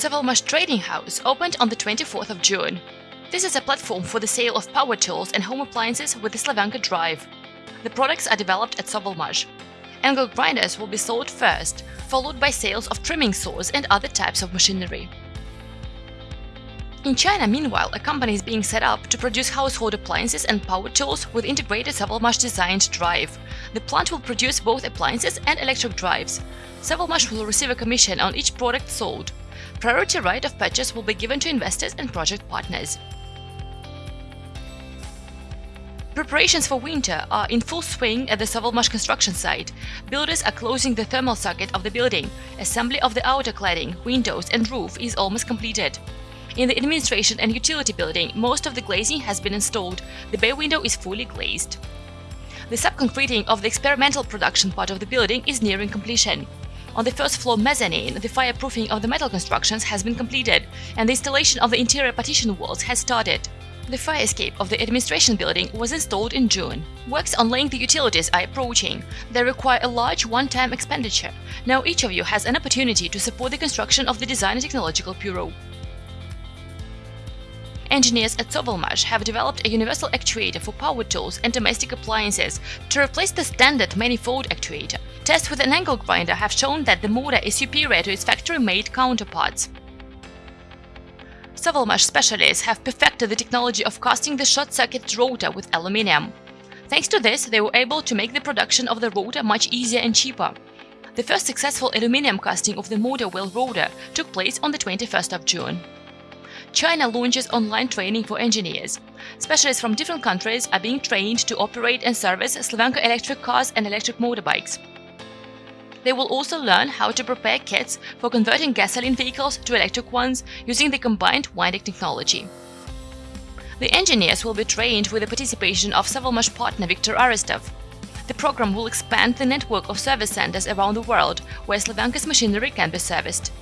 Sovelmash Trading House opened on the 24th of June. This is a platform for the sale of power tools and home appliances with the Slavyanka drive. The products are developed at Sovelmash. Angle grinders will be sold first, followed by sales of trimming saws and other types of machinery. In China, meanwhile, a company is being set up to produce household appliances and power tools with integrated Sovelmash designed drive. The plant will produce both appliances and electric drives. Sovelmash will receive a commission on each product sold. Priority right of purchase will be given to investors and project partners. Preparations for winter are in full swing at the Sovelmash construction site. Builders are closing the thermal circuit of the building. Assembly of the outer cladding, windows and roof is almost completed. In the administration and utility building, most of the glazing has been installed. The bay window is fully glazed. The subconcreting of the experimental production part of the building is nearing completion. On the first floor mezzanine, the fireproofing of the metal constructions has been completed, and the installation of the interior partition walls has started. The fire escape of the administration building was installed in June. Works on laying the utilities are approaching. They require a large one-time expenditure. Now each of you has an opportunity to support the construction of the Design and Technological Bureau. Engineers at Sovelmash have developed a universal actuator for power tools and domestic appliances to replace the standard manifold actuator. Tests with an angle grinder have shown that the motor is superior to its factory-made counterparts. Sovelmash specialists have perfected the technology of casting the short-circuit rotor with aluminium. Thanks to this, they were able to make the production of the rotor much easier and cheaper. The first successful aluminium casting of the motor wheel rotor took place on the 21st of June. China launches online training for engineers. Specialists from different countries are being trained to operate and service Slavyanka electric cars and electric motorbikes. They will also learn how to prepare kits for converting gasoline vehicles to electric ones using the combined winding technology. The engineers will be trained with the participation of Sovelmash partner Viktor Aristov. The program will expand the network of service centers around the world where Slavyanka's machinery can be serviced.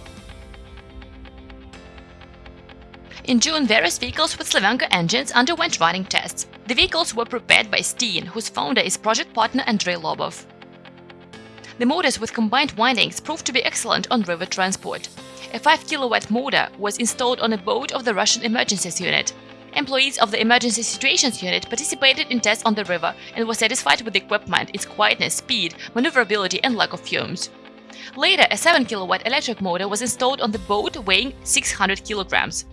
In June, various vehicles with Slavyanka engines underwent running tests. The vehicles were prepared by Steen, whose founder is project partner Andrei Lobov. The motors with combined windings proved to be excellent on river transport. A 5 kW motor was installed on a boat of the Russian Emergencies Unit. Employees of the Emergency Situations Unit participated in tests on the river and were satisfied with the equipment, its quietness, speed, maneuverability and lack of fumes. Later, a 7 kW electric motor was installed on the boat weighing 600 kilograms.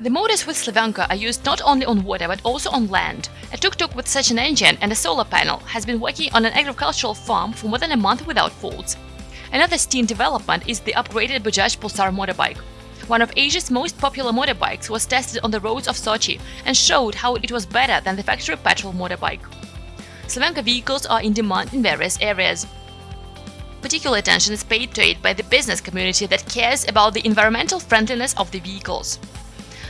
The motors with Slavyanka are used not only on water but also on land. A tuk-tuk with such an engine and a solar panel has been working on an agricultural farm for more than a month without faults. Another Steen development is the upgraded Bajaj Pulsar motorbike. One of Asia's most popular motorbikes was tested on the roads of Sochi and showed how it was better than the factory petrol motorbike. Slavyanka vehicles are in demand in various areas. Particular attention is paid to it by the business community that cares about the environmental friendliness of the vehicles.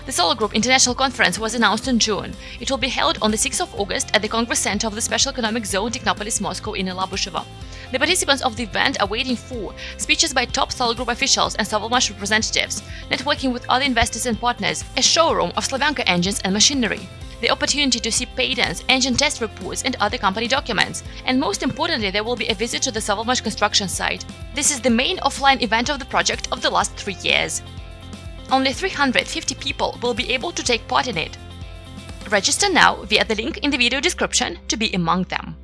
The Solar Group International Conference was announced in June. It will be held on the 6th of August at the Congress Center of the Special Economic Zone Technopolis Moscow in Alabushevo. The participants of the event are waiting for speeches by top Solar Group officials and Sovelmash representatives, networking with other investors and partners, a showroom of Slavyanka engines and machinery, the opportunity to see patents, engine test reports and other company documents, and most importantly there will be a visit to the Sovelmash construction site. This is the main offline event of the project of the last three years. Only 350 people will be able to take part in it. Register now via the link in the video description to be among them.